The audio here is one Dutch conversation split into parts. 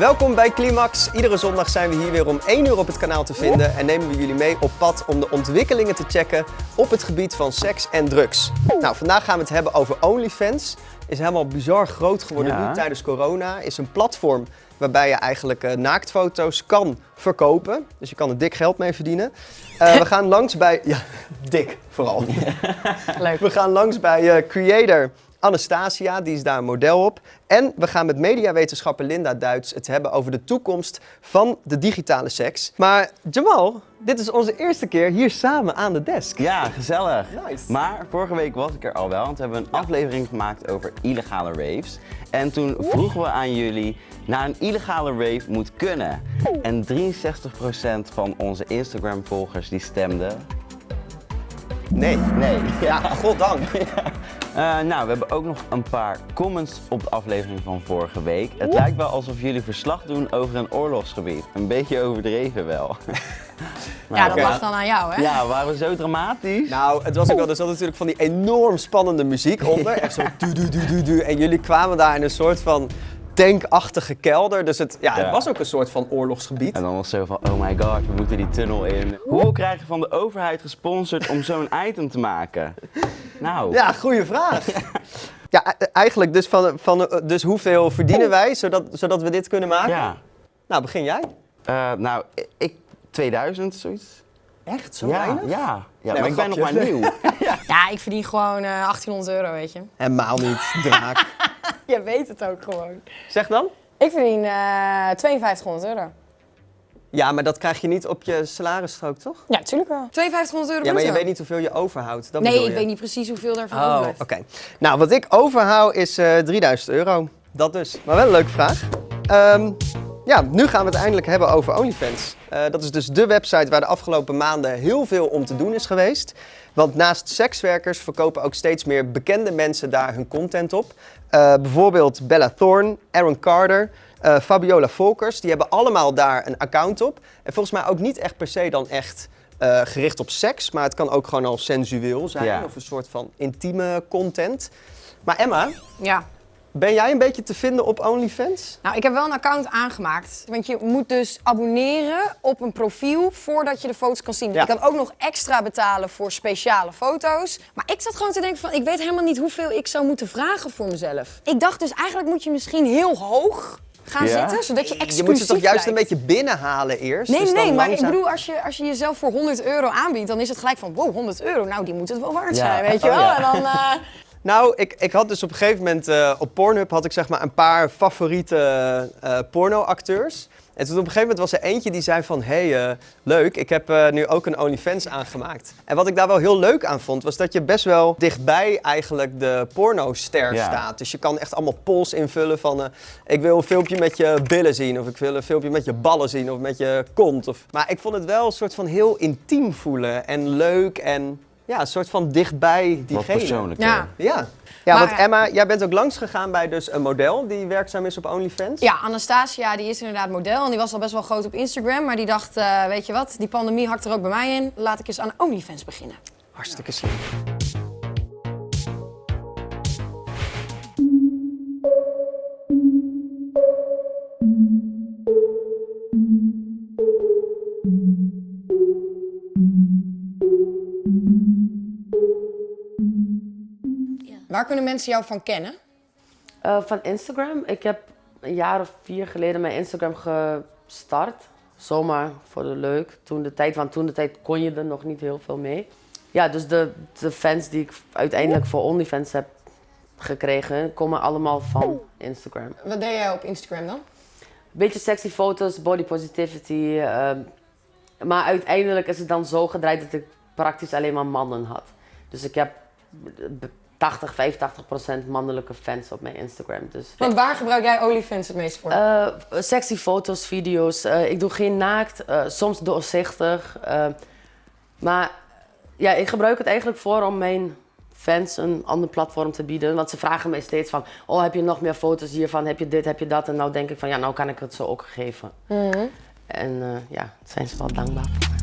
Welkom bij Climax. Iedere zondag zijn we hier weer om 1 uur op het kanaal te vinden en nemen we jullie mee op pad om de ontwikkelingen te checken op het gebied van seks en drugs. Nou, vandaag gaan we het hebben over OnlyFans. Is helemaal bizar groot geworden Ja. nu tijdens corona. Is een platform waarbij je eigenlijk eh, naaktfoto's kan verkopen. Dus je kan er dik geld mee verdienen. Eh, we gaan langs bij... Ja, dik vooral. Leuk. We gaan langs bij eh, creator Anastasia, die is daar een model op. En we gaan met mediawetenschapper Linda Duits het hebben over de toekomst van de digitale seks. Maar Jamal, dit is onze eerste keer hier samen aan de desk. Ja, gezellig. Nice. Maar vorige week was ik er al wel, want we hebben een aflevering gemaakt over illegale raves. En toen vroegen we aan jullie, naar een illegale rave moet kunnen. En 63% van onze Instagram volgers die stemden Nee. nee. Ja, goddank. Eh, nou, we hebben ook nog een paar comments op de aflevering van vorige week. Het lijkt wel alsof jullie verslag doen over een oorlogsgebied. Een beetje overdreven wel. Ja, dat mag dan aan jou, hè? Ja, waren we zo dramatisch? Nou, het was ook wel, er zat natuurlijk van die enorm spannende muziek onder. Echt zo du du du du du. En jullie kwamen daar in een soort van tankachtige kelder. Dus het, ja, het Ja. was ook een soort van oorlogsgebied. En dan was zo van, oh my god, we moeten die tunnel in. Hoeveel krijg je van de overheid gesponsord om zo'n item te maken? Nou, Ja, goede vraag. Ja, e- eigenlijk dus, van, van, dus hoeveel verdienen wij zodat, zodat we dit kunnen maken? ja. Nou, begin jij. Eh, nou, ik, 2000, zoiets. Echt? Zo ja, weinig? ja, ja, Nee, maar ik ben nog maar nieuw. Ja, ik verdien gewoon eh 1800 euro, weet je. Helemaal niet, draak. Je weet het ook gewoon. zeg dan? Ik verdien eh 5200 euro. Ja, maar dat krijg je niet op je salarisstrook, toch? Ja, tuurlijk wel. 5200 euro Ja, maar je weet niet hoeveel je overhoudt. Dat Nee, ik je. weet niet precies hoeveel daarvan Oh, overblijft. oké. Nou, wat ik overhoud is eh 3000 euro. Dat dus. Maar wel een leuke vraag. Ehm, ja, nu gaan we het eindelijk hebben over OnlyFans. Eh, dat is dus de website waar de afgelopen maanden heel veel om te doen is geweest. Want naast sekswerkers verkopen ook steeds meer bekende mensen daar hun content op. Eh, bijvoorbeeld Bella Thorne, Aaron Carter, eh, Fabiola Volkers. Die hebben allemaal daar een account op. En volgens mij ook niet echt per se dan echt eh, gericht op seks. Maar het kan ook gewoon al sensueel zijn. Ja. Of een soort van intieme content. Maar Emma, Ja. Ben jij een beetje te vinden op OnlyFans? Nou, ik heb wel een account aangemaakt. Want je moet dus abonneren op een profiel voordat je de foto's kan zien. Ja. Je kan ook nog extra betalen voor speciale foto's. Maar ik zat gewoon te denken van, ik weet helemaal niet hoeveel ik zou moeten vragen voor mezelf. Ik dacht dus eigenlijk moet je misschien heel hoog gaan Ja? zitten, zodat je exclusief Je moet ze toch juist een beetje binnenhalen eerst? Nee, dus nee, maar ik bedoel, als je, als je jezelf voor 100 euro aanbiedt, dan is het gelijk van, wow, 100 euro, nou, die moet het wel waard Ja. zijn, weet je Oh, wel? En dan, eh, Nou, ik, ik had dus op een gegeven moment eh, op Pornhub had ik zeg maar een paar favoriete eh pornoacteurs. En toen op een gegeven moment was er eentje die zei van, hé, hey, leuk, ik heb nu ook een OnlyFans aangemaakt. En wat ik daar wel heel leuk aan vond, was dat je best wel dichtbij eigenlijk de pornoster Ja. staat. Dus je kan echt allemaal polls invullen van, ik wil een filmpje met je billen zien, of ik wil een filmpje met je ballen zien, of met je kont. Of... Maar ik vond het wel een soort van heel intiem voelen en leuk en ja, een soort van dichtbij Wat diegene. persoonlijker. Ja. Ja. Ja, Maar- want Emma, jij bent ook langs gegaan bij dus een model die werkzaam is op OnlyFans. Ja, Anastasia die is inderdaad model en die was al best wel groot op Instagram. Maar die dacht, eh, weet je wat, die pandemie hakt er ook bij mij in. Laat ik eens aan OnlyFans beginnen. Hartstikke slim. Waar kunnen mensen jou van kennen? Eh, van Instagram. Ik heb een jaar of vier geleden mijn Instagram gestart. Zomaar voor de leuk. Toen de tijd, want toen de tijd kon je er nog niet heel veel mee. Ja, dus de, de fans die ik uiteindelijk voor OnlyFans heb gekregen, komen allemaal van Instagram. Wat deed jij op Instagram dan? Beetje sexy foto's, body positivity. ehm, maar uiteindelijk is het dan zo gedraaid dat ik praktisch alleen maar mannen had. Dus ik heb 80, 85 procent mannelijke fans op mijn Instagram. Dus Want waar gebruik jij OnlyFans het meest voor? eh, sexy foto's, video's. Eh, ik doe geen naakt, eh, soms doorzichtig. maar ja, ik gebruik het eigenlijk voor om mijn fans een ander platform te bieden. Want ze vragen mij steeds van, oh heb je nog meer foto's hiervan, heb je dit, heb je dat? En nou denk ik van, ja nou kan ik het zo ook geven. En eh, ja, zijn ze wel dankbaar voor. See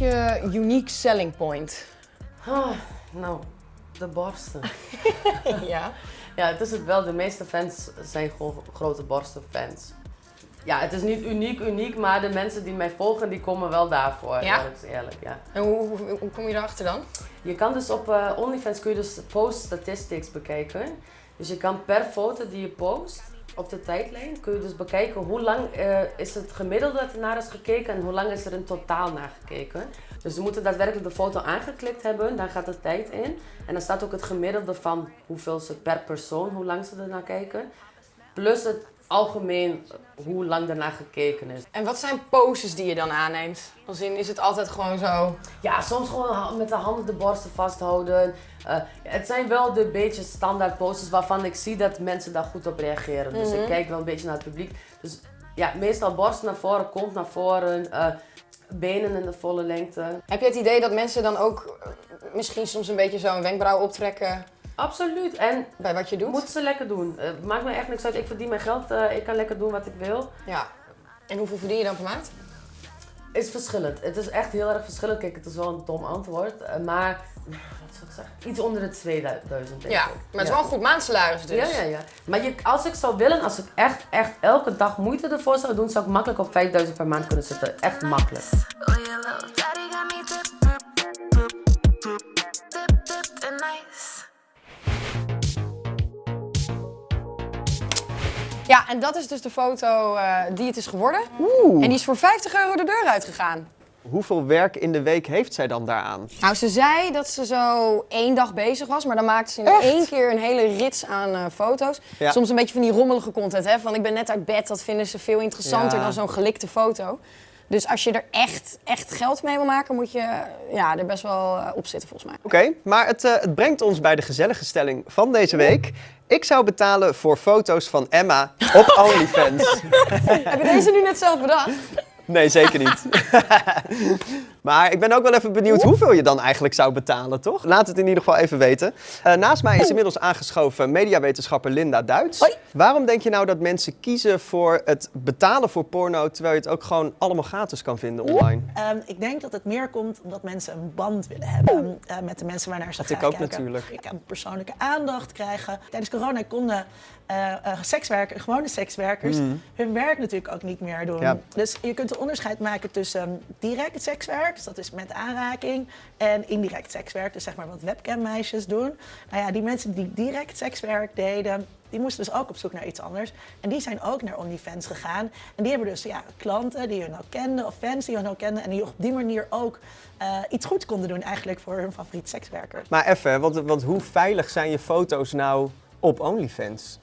is je unique selling point? Ah, nou, de borsten. ja. Ja, het is het wel. De meeste fans zijn gewoon grote borstenfans. Ja, het is niet uniek, uniek, maar de mensen die mij volgen, die komen wel daarvoor. Ja? Eerlijk, is eerlijk, ja. En hoe, hoe, hoe kom je erachter dan? Je kan dus op eh, OnlyFans kun je dus post statistics bekijken. Dus je kan per foto die je post op de tijdlijn, kun je dus bekijken hoe lang eh, is het gemiddelde dat er naar is gekeken en hoe lang is er in totaal naar gekeken. Dus we moeten daadwerkelijk de foto aangeklikt hebben, daar gaat de tijd in. En dan staat ook het gemiddelde van hoeveel ze per persoon, hoe lang ze er naar kijken. Plus het algemeen hoe lang ernaar gekeken is. En wat zijn poses die je dan aanneemt? Als in, is het altijd gewoon zo... Ja, soms gewoon met de handen de borsten vasthouden. Eh, het zijn wel de beetje standaard poses waarvan ik zie dat mensen daar goed op reageren. Dus ik kijk wel een beetje naar het publiek. Dus ja, meestal borst naar voren, kont naar voren, eh, benen in de volle lengte. Heb je het idee dat mensen dan ook eh, misschien soms een beetje zo een wenkbrauw optrekken Absoluut. En bij wat je doet? moeten ze lekker doen. Eh, maakt me echt niks uit. Ik verdien mijn geld. eh, ik kan lekker doen wat ik wil. Ja. En hoeveel verdien je dan per maand? is verschillend. Het is echt heel erg verschillend. Kijk, het is wel een dom antwoord. eh, maar, wat zou ik zeggen? Iets onder de 2000 denk Ja, ik. maar het is wel een goed maandsalaris dus. Ja, ja, ja. Maar je, als ik zou willen, als ik echt, echt elke dag moeite ervoor zou doen, zou ik makkelijk op 5000 per maand kunnen zitten. Echt makkelijk. Oh, Ja, en dat is dus de foto eh, die het is geworden. Oeh. En die is voor 50 euro de deur uitgegaan. Hoeveel werk in de week heeft zij dan daaraan? Nou, ze zei dat ze zo één dag bezig was, maar dan maakte ze in Echt? één keer een hele rits aan eh, foto's. Ja. Soms een beetje van die rommelige content, hè? Van ik ben net uit bed, dat vinden ze veel interessanter Ja. dan zo'n gelikte foto. Dus als je er echt, echt geld mee wil maken, moet je ja, er best wel eh, op zitten volgens mij. Oké, maar het, het brengt ons bij de gezellige stelling van deze week. Ik zou betalen voor foto's van Emma op OnlyFans. Heb je deze nu net zelf bedacht? Nee, zeker niet. maar ik ben ook wel even benieuwd hoeveel je dan eigenlijk zou betalen, toch? Laat het in ieder geval even weten. Eh, naast mij is inmiddels aangeschoven mediawetenschapper Linda Duits. Hoi. Waarom denk je nou dat mensen kiezen voor het betalen voor porno, terwijl je het ook gewoon allemaal gratis kan vinden online? Ehm, ik denk dat het meer komt omdat mensen een band willen hebben eh, met de mensen waarnaar ze Dat graag ik ook kijken. natuurlijk. Ik kan persoonlijke aandacht krijgen. Tijdens corona konden eh sekswerkers, gewone sekswerkers, hun werk natuurlijk ook niet meer doen. Mm. Ja. Dus je kunt een onderscheid maken tussen direct sekswerk, dus dat is met aanraking, en indirect sekswerk, dus zeg maar wat webcammeisjes doen. Nou ja, die mensen die direct sekswerk deden, die moesten dus ook op zoek naar iets anders. En die zijn ook naar OnlyFans gegaan. En die hebben dus ja, klanten die hun al kenden of fans die hun al kenden. En die op die manier ook eh, iets goeds konden doen eigenlijk voor hun favoriete sekswerkers. Maar even, want, want hoe veilig zijn je foto's nou op OnlyFans?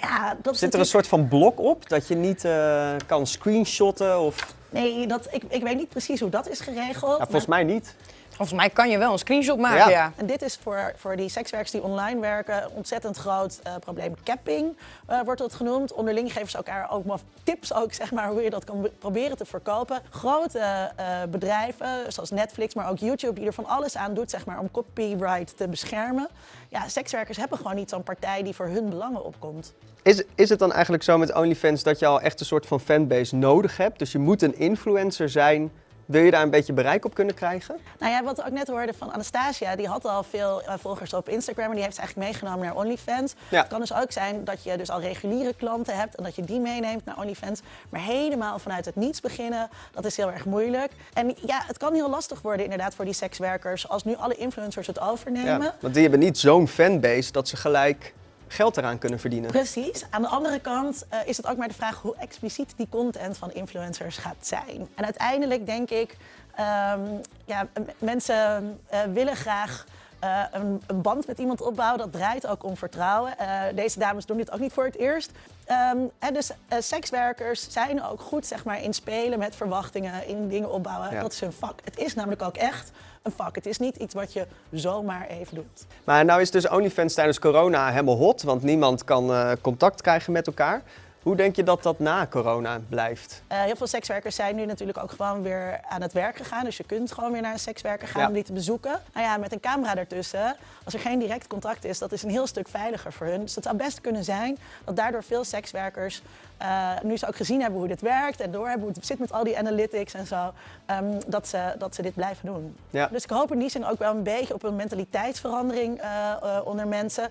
Ja, dat Zit er een soort van blok op dat je niet eh, kan screenshotten? Of... Nee, dat, ik, ik weet niet precies hoe dat is geregeld. Ja, maar- volgens mij niet. Volgens mij kan je wel een screenshot maken, Ja. ja. En dit is voor, voor die sekswerkers die online werken een ontzettend groot eh, probleem. Capping eh, wordt dat genoemd. Onderling geven ze elkaar ook maar tips ook, zeg maar, hoe je dat kan be- proberen te verkopen. Grote eh, bedrijven, zoals Netflix, maar ook YouTube, die er van alles aan doet zeg maar, om copyright te beschermen. Ja, sekswerkers hebben gewoon niet zo'n partij die voor hun belangen opkomt. Is, is het dan eigenlijk zo met OnlyFans dat je al echt een soort van fanbase nodig hebt? Dus je moet een influencer zijn. Wil je daar een beetje bereik op kunnen krijgen? Nou ja, wat we ook net hoorden van Anastasia, die had al veel eh, volgers op Instagram en die heeft ze eigenlijk meegenomen naar OnlyFans. Ja. Het kan dus ook zijn dat je dus al reguliere klanten hebt en dat je die meeneemt naar OnlyFans. Maar helemaal vanuit het niets beginnen, dat is heel erg moeilijk. En ja, het kan heel lastig worden inderdaad voor die sekswerkers als nu alle influencers het overnemen. want die hebben niet zo'n fanbase dat ze gelijk geld eraan kunnen verdienen. Precies. Aan de andere kant eh, is het ook maar de vraag hoe expliciet die content van influencers gaat zijn. En uiteindelijk denk ik, ehm, ja, mensen eh, willen graag eh, een, een band met iemand opbouwen. Dat draait ook om vertrouwen. Deze dames doen dit ook niet voor het eerst. Ehm, en dus eh, sekswerkers zijn ook goed zeg maar, in spelen met verwachtingen, in dingen opbouwen. Ja. Dat is hun vak. Het is namelijk ook echt een vak. Het is niet iets wat je zomaar even doet. Maar nou is dus OnlyFans tijdens corona helemaal hot, want niemand kan eh, contact krijgen met elkaar. Hoe denk je dat dat na corona blijft? Eh, heel veel sekswerkers zijn nu natuurlijk ook gewoon weer aan het werk gegaan. Dus je kunt gewoon weer naar een sekswerker gaan Ja. om die te bezoeken. Nou ja, met een camera ertussen, als er geen direct contact is, dat is een heel stuk veiliger voor hun. Dus het zou best kunnen zijn dat daardoor veel sekswerkers eh, nu ze ook gezien hebben hoe dit werkt en doorhebben hoe het zit met al die analytics en zo, ehm, dat, ze, dat ze dit blijven doen. Ja. Dus ik hoop in die zin ook wel een beetje op een mentaliteitsverandering eh, eh, onder mensen.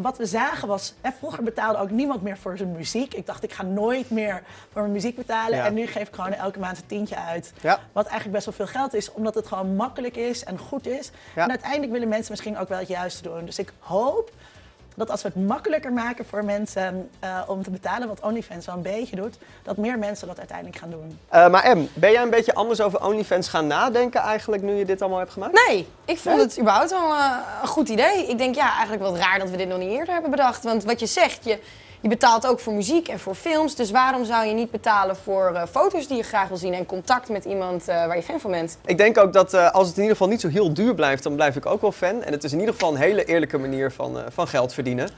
Wat we zagen was, hè, vroeger betaalde ook niemand meer voor zijn muziek. Ik dacht, ik ga nooit meer voor mijn muziek betalen. Ja. En nu geef ik gewoon elke maand een tientje uit. Ja. Wat eigenlijk best wel veel geld is, omdat het gewoon makkelijk is en goed is. En uiteindelijk willen mensen misschien ook wel het juiste doen. Dus ik hoop dat als we het makkelijker maken voor mensen eh, om te betalen, wat OnlyFans wel een beetje doet, dat meer mensen dat uiteindelijk gaan doen. Eh, maar Em, ben jij een beetje anders over OnlyFans gaan nadenken eigenlijk nu je dit allemaal hebt gemaakt? Nee, ik vond het überhaupt wel eh, een goed idee. Ik denk ja, eigenlijk wat raar dat we dit nog niet eerder hebben bedacht. Want wat je zegt, je, je betaalt ook voor muziek en voor films. Dus waarom zou je niet betalen voor eh, foto's die je graag wil zien en contact met iemand eh, waar je fan van bent? Ik denk ook dat eh, als het in ieder geval niet zo heel duur blijft, dan blijf ik ook wel fan. En het is in ieder geval een hele eerlijke manier van, eh, van geld verdienen.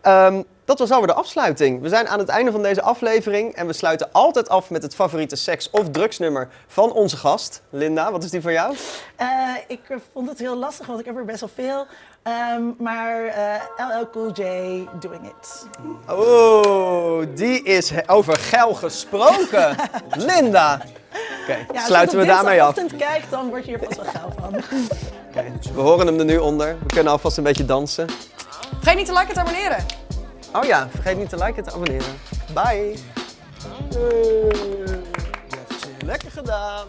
Ehm, dat was alweer de afsluiting. We zijn aan het einde van deze aflevering en we sluiten altijd af met het favoriete seks- of drugsnummer van onze gast. Linda, wat is die van jou? Eh, ik vond het heel lastig, want ik heb er best wel veel. Ehm, maar eh, LL Cool J, Doing It. Oh, die is over geil gesproken. Linda. Oké, Ja, sluiten we daarmee af. Als je dinsdagochtend kijkt, dan word je hier pas wel geil van. Oké, We horen hem er nu onder. We kunnen alvast een beetje dansen. Vergeet niet te liken en te abonneren. Oh ja, vergeet niet te liken en te abonneren. Bye. Lekker gedaan.